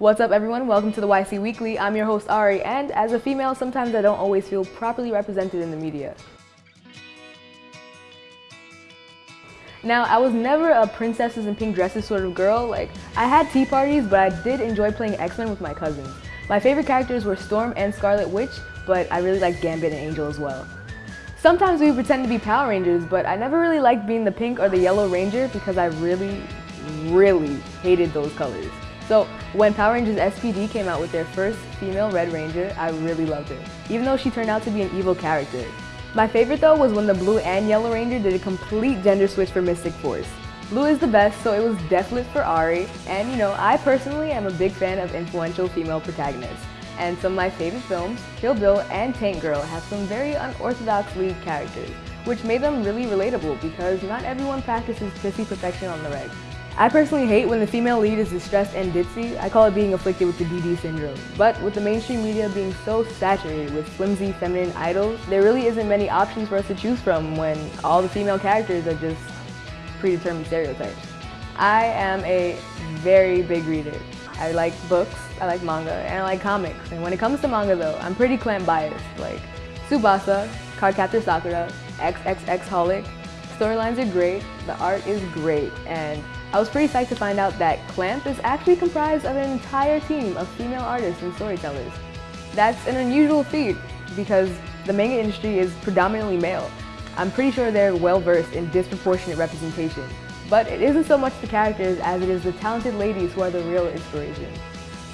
What's up everyone? Welcome to the YC Weekly. I'm your host Ari and as a female sometimes I don't always feel properly represented in the media. Now, I was never a princesses in pink dresses sort of girl. Like, I had tea parties, but I did enjoy playing X-Men with my cousins. My favorite characters were Storm and Scarlet Witch, but I really liked Gambit and Angel as well. Sometimes we pretend to be Power Rangers, but I never really liked being the pink or the yellow ranger because I really, really hated those colors. So when Power Rangers SPD came out with their first female Red Ranger, I really loved her, even though she turned out to be an evil character. My favorite though was when the Blue and Yellow Ranger did a complete gender switch for Mystic Force. Blue is the best, so it was definite for Ari, and you know, I personally am a big fan of influential female protagonists. And some of my favorite films, Kill Bill and Tank Girl, have some very unorthodox lead characters, which made them really relatable because not everyone practices pissy perfection on the reg. I personally hate when the female lead is distressed and ditzy. I call it being afflicted with the DD syndrome. But with the mainstream media being so saturated with flimsy feminine idols, there really isn't many options for us to choose from when all the female characters are just predetermined stereotypes. I am a very big reader. I like books, I like manga, and I like comics. And when it comes to manga though, I'm pretty Clamp biased. Like Tsubasa, Cardcaptor Sakura, XXX Holic. Storylines are great, the art is great, and I was pretty psyched to find out that Clamp is actually comprised of an entire team of female artists and storytellers. That's an unusual feat because the manga industry is predominantly male. I'm pretty sure they're well versed in disproportionate representation. But it isn't so much the characters as it is the talented ladies who are the real inspiration.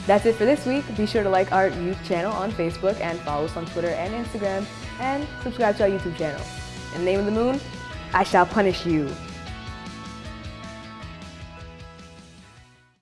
That's it for this week. Be sure to like our youth channel on Facebook and follow us on Twitter and Instagram and subscribe to our YouTube channel. In the name of the moon, I shall punish you.